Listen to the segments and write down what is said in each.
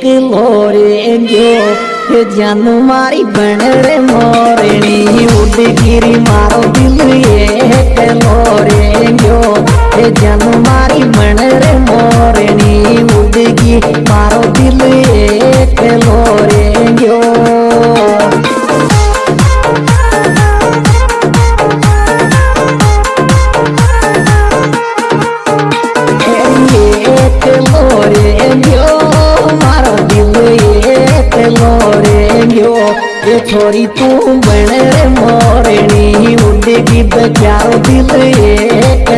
एक लोरे गयो जानू मारी बन रे मोरनी उड़ गिरी मारो दिल एक लोरे गयो जानू मारी रे मोरनी उड़ छोरी तू बने मोरणी उड़ेगी प्यारो दिल एक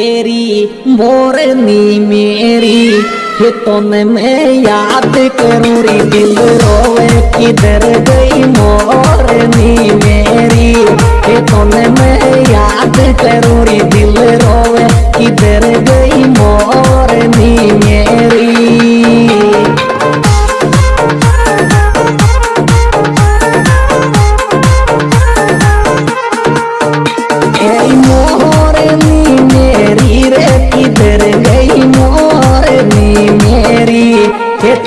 एरी मोरनी मेरी। खेतों में याद करूँ री दिल रोवे किधर गई मोरनी मेरी। खेतों मैं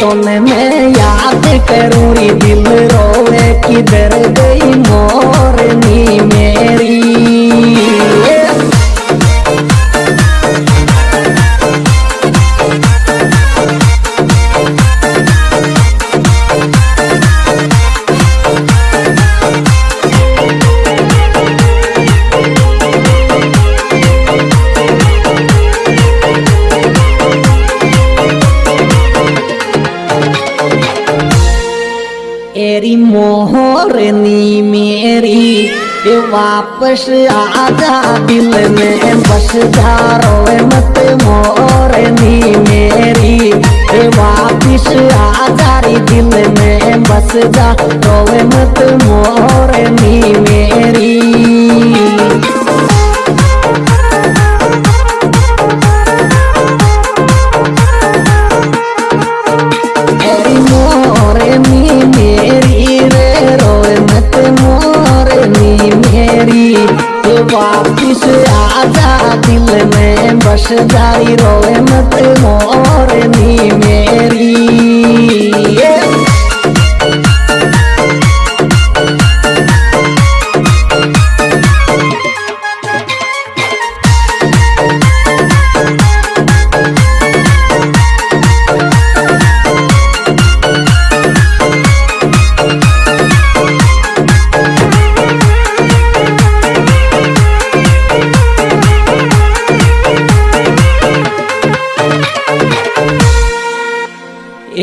ये तो मैं याद करूँ दिल रोवे किधर गई मोरनी मोहरनी मेरी वापस जा दिल में, बस जा रोए मत मोरनी मेरी वापस आ जा दिल में, बस जा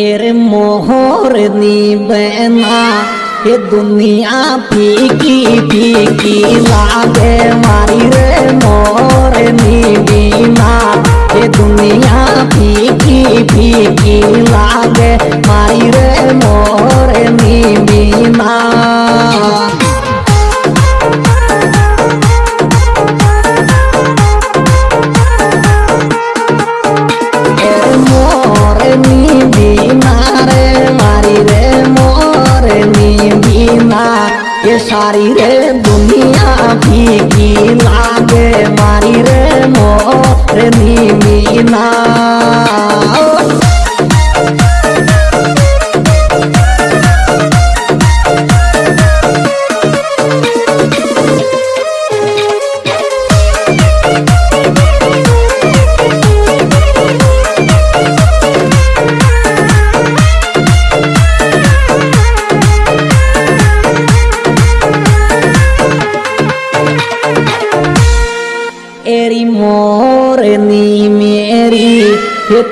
एरे मोहरनी बना ये दुनिया फीकी फीकी लागे मारी रे मोरनी बीना सारी रे दुनिया भीगी लागे मारी रे मोरे नी एरी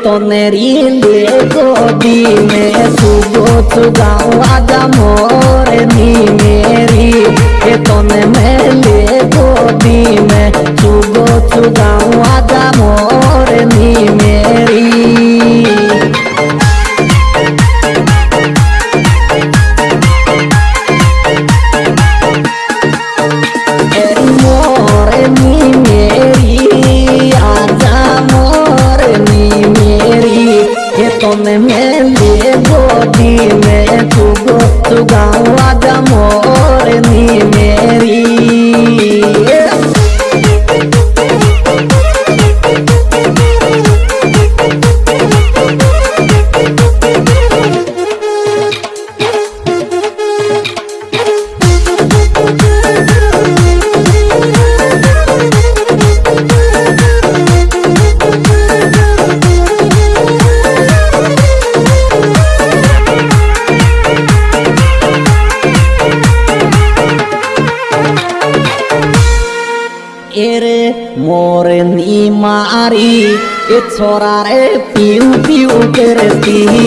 ये तो नेरी ले गोदी में सुगो चुगाऊ आजा मेरी ने मैं ले गोदी में सुगो चुगाऊ आजा মারি এ ছড়ারে পিউ পিউ করতি আই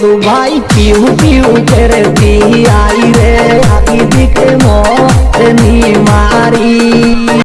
दू भाई पीऊ पीऊ कर दी आई रे? आई दिख मोर। नीमा